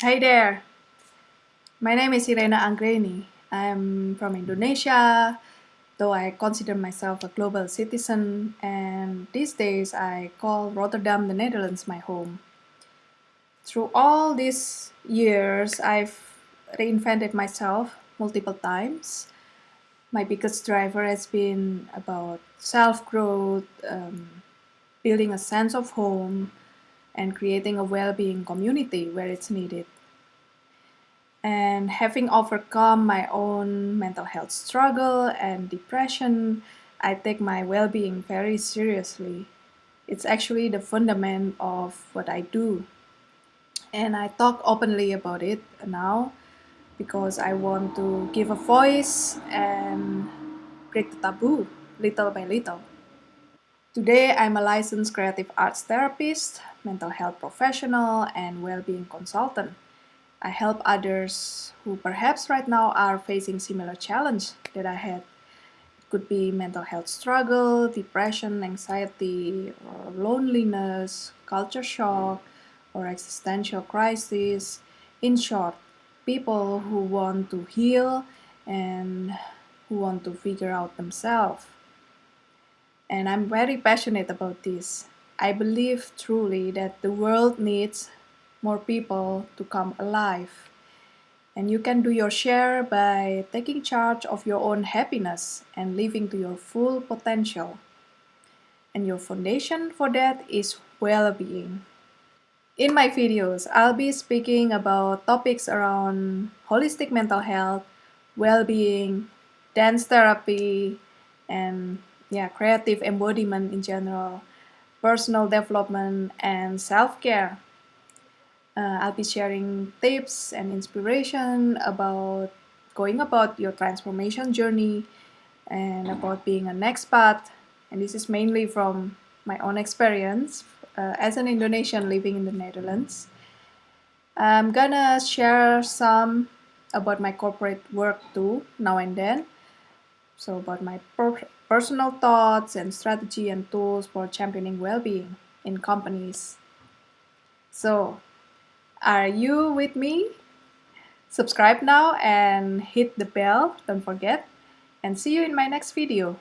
Hi there. My name is Irena Anggreni. I'm from Indonesia, though I consider myself a global citizen, and these days I call Rotterdam, the Netherlands, my home. Through all these years, I've reinvented myself multiple times. My biggest driver has been about self-growth, um, building a sense of home, and creating a well-being community where it's needed. And having overcome my own mental health struggle and depression, I take my well-being very seriously. It's actually the fundament of what I do. And I talk openly about it now because I want to give a voice and break the taboo little by little. Today, I'm a licensed creative arts therapist, mental health professional, and well-being consultant. I help others who perhaps right now are facing similar challenge that I had. It could be mental health struggle, depression, anxiety, or loneliness, culture shock, or existential crisis. In short, people who want to heal and who want to figure out themselves. And I'm very passionate about this. I believe truly that the world needs more people to come alive. And you can do your share by taking charge of your own happiness and living to your full potential. And your foundation for that is well-being. In my videos, I'll be speaking about topics around holistic mental health, well-being, dance therapy, and yeah, creative embodiment in general, personal development, and self-care. Uh, I'll be sharing tips and inspiration about going about your transformation journey and about being an expat. And this is mainly from my own experience uh, as an Indonesian living in the Netherlands. I'm gonna share some about my corporate work too, now and then. So about my per personal thoughts and strategy and tools for championing well-being in companies. So are you with me? Subscribe now and hit the bell, don't forget. And see you in my next video.